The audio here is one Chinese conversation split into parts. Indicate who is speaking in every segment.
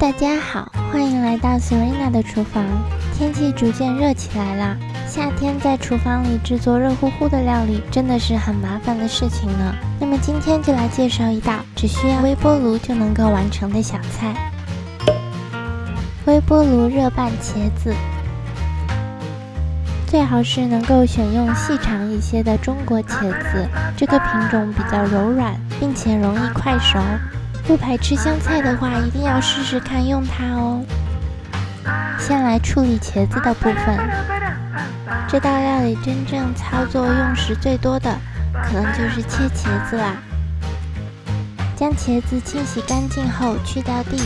Speaker 1: 大家好，欢迎来到 Serena 的厨房。天气逐渐热起来啦，夏天在厨房里制作热乎乎的料理真的是很麻烦的事情呢。那么今天就来介绍一道只需要微波炉就能够完成的小菜——微波炉热拌茄子。最好是能够选用细长一些的中国茄子，这个品种比较柔软，并且容易快熟。不排斥香菜的话，一定要试试看用它哦。先来处理茄子的部分，这道料理真正操作用时最多的，可能就是切茄子啦。将茄子清洗干净后去掉蒂，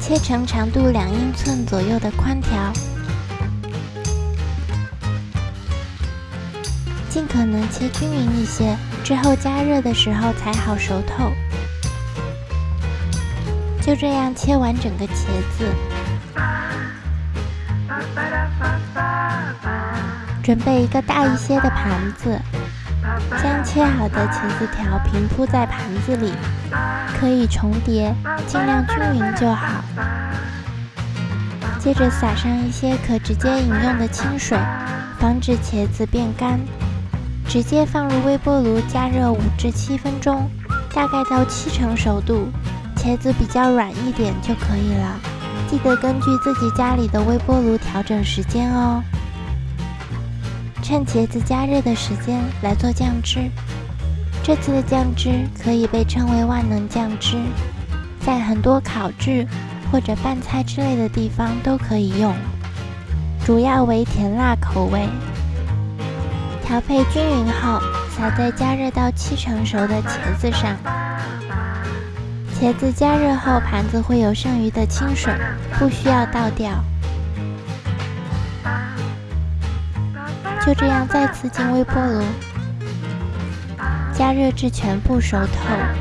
Speaker 1: 切成长度两英寸左右的宽条，尽可能切均匀一些。之后加热的时候才好熟透。就这样切完整个茄子，准备一个大一些的盘子，将切好的茄子条平铺在盘子里，可以重叠，尽量均匀就好。接着撒上一些可直接饮用的清水，防止茄子变干。直接放入微波炉加热五至七分钟，大概到七成熟度，茄子比较软一点就可以了。记得根据自己家里的微波炉调整时间哦。趁茄子加热的时间来做酱汁，这次的酱汁可以被称为万能酱汁，在很多烤制或者拌菜之类的地方都可以用，主要为甜辣口味。调配均匀后，撒在加热到七成熟的茄子上。茄子加热后，盘子会有剩余的清水，不需要倒掉。就这样再次进微波炉，加热至全部熟透，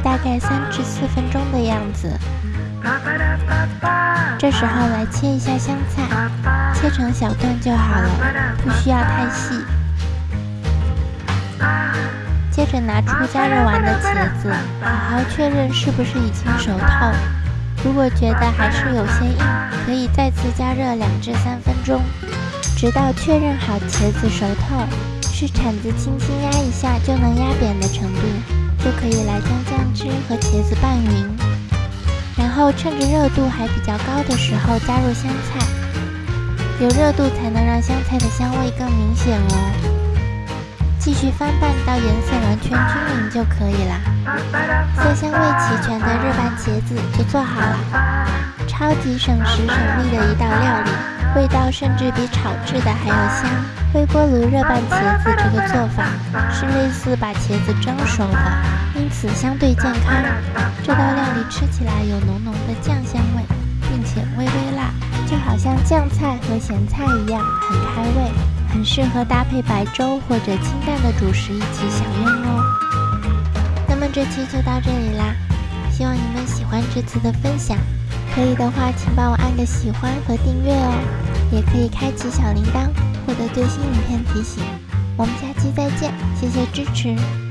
Speaker 1: 大概三至四分钟的样子。这时候来切一下香菜，切成小段就好了，不需要太细。接着拿出加热完的茄子，好好确认是不是已经熟透。如果觉得还是有些硬，可以再次加热两至三分钟，直到确认好茄子熟透，是铲子轻轻压一下就能压扁的程度，就可以来将酱汁和茄子拌匀。然后趁着热度还比较高的时候加入香菜，有热度才能让香菜的香味更明显哦。继续翻拌到颜色完全均匀就可以了。色香味齐全的热拌茄子就做好了，超级省时省力的一道料理，味道甚至比炒制的还要香。微波炉热拌茄子这个做法是类似把茄子蒸熟的，因此相对健康。这道料理吃起来有浓浓的酱香味，并且微微辣，就好像酱菜和咸菜一样，很开胃。很适合搭配白粥或者清淡的主食一起享用哦。那么这期就到这里啦，希望你们喜欢这次的分享。可以的话，请帮我按个喜欢和订阅哦，也可以开启小铃铛，获得最新影片提醒。我们下期再见，谢谢支持。